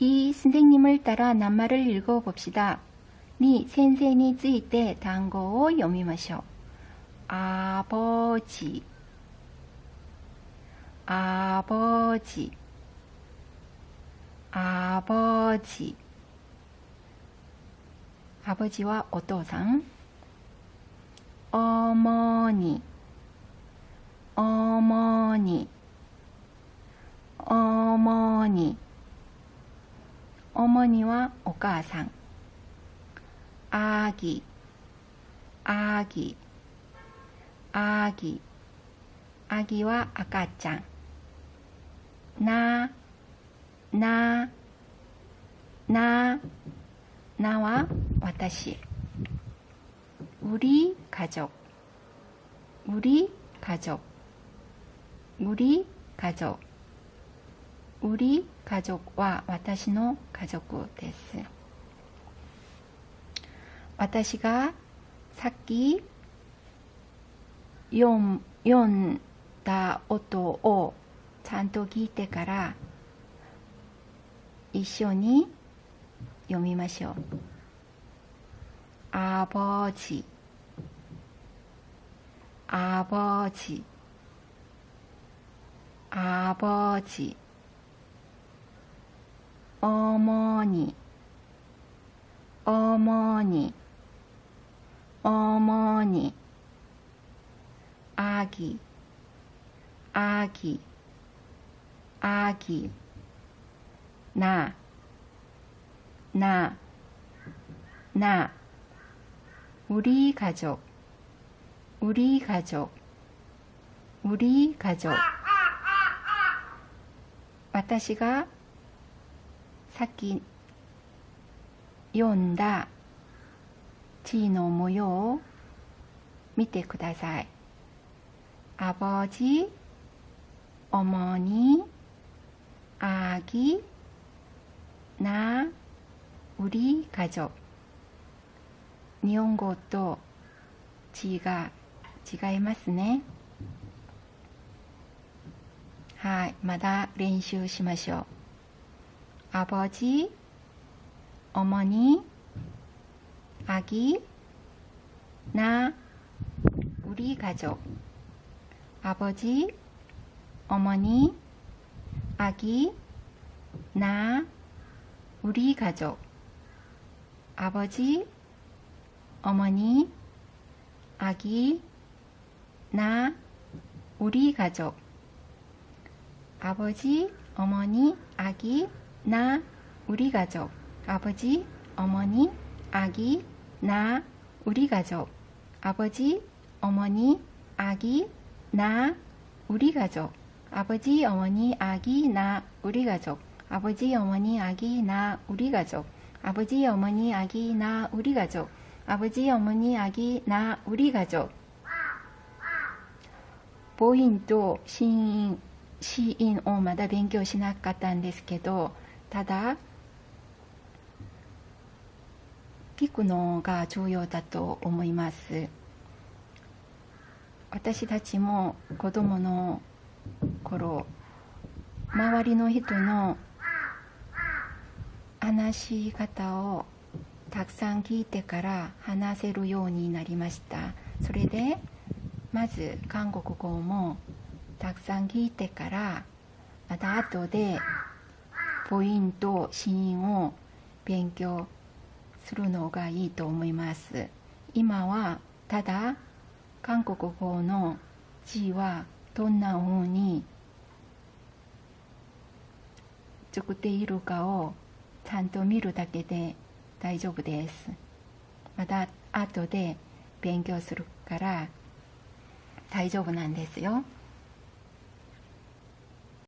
이 선생님을 따라 낱말을 읽어봅시다. 니 선생님이 쓰이때 단고 요미마쇼. 아버지. 아버지. 아버지. 아버지와 오토상? 어머니. にはお母さん。あぎ。あぎ。あぎ。あぎは赤ちゃん。ななななは私。うり家族うり家族うり家族 우리 가족과 와타시노 가족 です. 私が さっき読ん読んだ音をちゃんと聞いてから一緒に読みましょう。あぼち、あぼち、あぼち、 어머니. 어머니. 어머니. 아기. 아기. 아기. 나. 나, 나, 우리 가족, 우리 가족, 우리 가족. 아, 아, 아, 私がさっき読んだ地位の模様を見てください。あぼじ、おもに、あぎ、な、うり、かじょ。日本語と地位が違いますね。はい、まだ練習しましょう。 아버지, 어머니, 아기, 나, 우리 가족. 아버지, 어머니, 아기, 나, 우리 가족. 아버지, 어머니, 아기, 나, 우리 가족. 아버지, 어머니, 아기, 나, 우리 가족. 아버지, 어머니, 아기, 나, 우리 가족. 아버지, 어머니, 아기, 나, 우리 가족. 아버지, 어머니, 아기, 나, 우리 가족. 아버지, 어머니, 아기, 나, 우리 가족. 아버지, 어머니, 아기, 나, 우리 가족. 아버지, 어머니, 아기, 나, 우리 가족. 母音と子音、子音をまだ勉強しなかったんですけど、 ただ、聞くのが重要だと思います。私たちも子供の頃周りの人の話し方をたくさん聞いてから話せるようになりましたそれでまず韓国語もたくさん聞いてからまた後でポイントシーンを勉強するのがいいと思います今はただ韓国語の字はどんな風に作っているかをちゃんと見るだけで大丈夫です。また後で勉強するから大丈夫なんですよ。